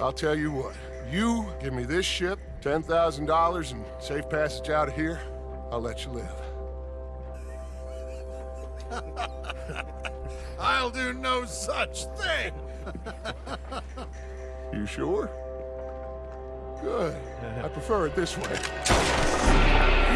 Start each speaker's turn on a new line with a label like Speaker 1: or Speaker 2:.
Speaker 1: I'll tell you what. You give me this ship, $10,000 and safe passage out of here, I'll let you live.
Speaker 2: I'll do no such thing!
Speaker 1: You sure? Good. I prefer it this way.